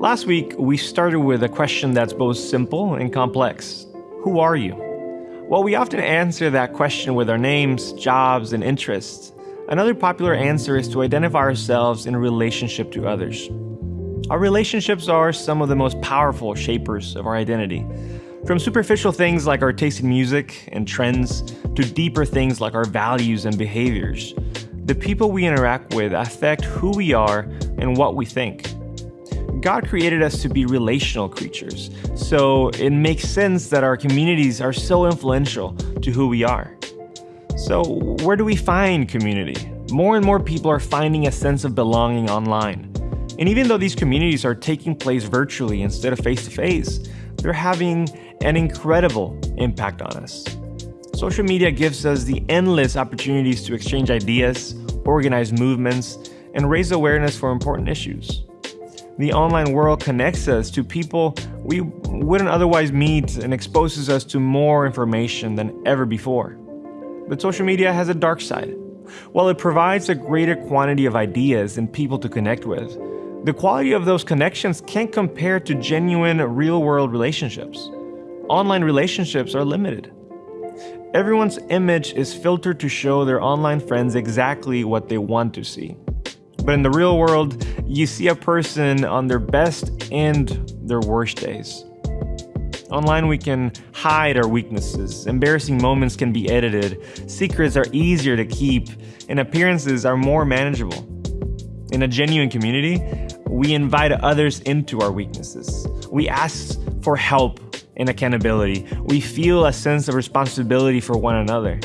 Last week, we started with a question that's both simple and complex Who are you? While we often answer that question with our names, jobs, and interests, another popular answer is to identify ourselves in relationship to others. Our relationships are some of the most powerful shapers of our identity. From superficial things like our taste in music and trends to deeper things like our values and behaviors, the people we interact with affect who we are and what we think. God created us to be relational creatures, so it makes sense that our communities are so influential to who we are. So, where do we find community? More and more people are finding a sense of belonging online. And even though these communities are taking place virtually instead of face to face, they're having an incredible impact on us. Social media gives us the endless opportunities to exchange ideas, organize movements, and raise awareness for important issues. The online world connects us to people we wouldn't otherwise meet and exposes us to more information than ever before. But social media has a dark side. While it provides a greater quantity of ideas and people to connect with, the quality of those connections can't compare to genuine real world relationships. Online relationships are limited. Everyone's image is filtered to show their online friends exactly what they want to see. But in the real world, you see a person on their best and their worst days. Online, we can hide our weaknesses. Embarrassing moments can be edited. Secrets are easier to keep, and appearances are more manageable. In a genuine community, we invite others into our weaknesses. We ask for help and accountability. We feel a sense of responsibility for one another.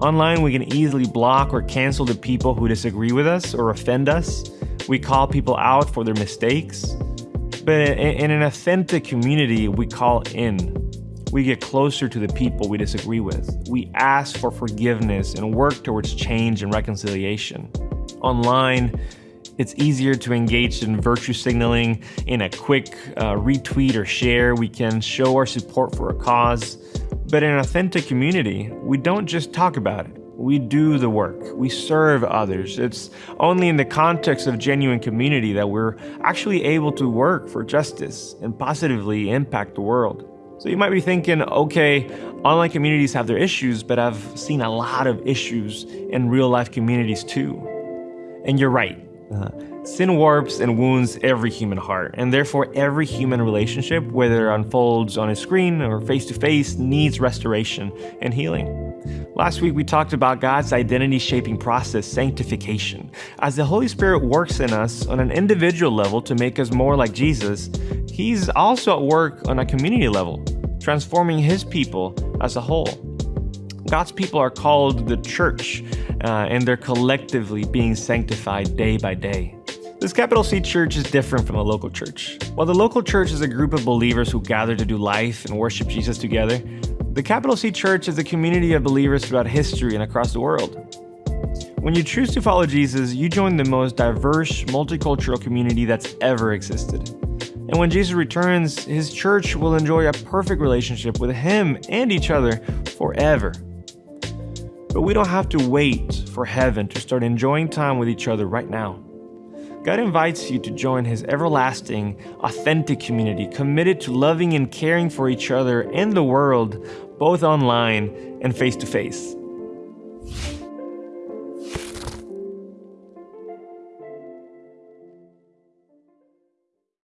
Online, we can easily block or cancel the people who disagree with us or offend us. We call people out for their mistakes. But in an authentic community, we call in. We get closer to the people we disagree with. We ask for forgiveness and work towards change and reconciliation. Online, it's easier to engage in virtue signaling in a quick uh, retweet or share. We can show our support for a cause. But in an authentic community, we don't just talk about it. We do the work. We serve others. It's only in the context of genuine community that we're actually able to work for justice and positively impact the world. So you might be thinking, okay, online communities have their issues, but I've seen a lot of issues in real life communities too. And you're right. Uh, sin warps and wounds every human heart, and therefore every human relationship, whether it unfolds on a screen or face to face, needs restoration and healing. Last week we talked about God's identity shaping process, sanctification. As the Holy Spirit works in us on an individual level to make us more like Jesus, He's also at work on a community level, transforming His people as a whole. God's people are called the church, uh, and they're collectively being sanctified day by day. This capital C church is different from a local church. While the local church is a group of believers who gather to do life and worship Jesus together, the capital C church is a community of believers throughout history and across the world. When you choose to follow Jesus, you join the most diverse, multicultural community that's ever existed. And when Jesus returns, his church will enjoy a perfect relationship with him and each other forever. But we don't have to wait for heaven to start enjoying time with each other right now. God invites you to join His everlasting, authentic community committed to loving and caring for each other and the world, both online and face to face.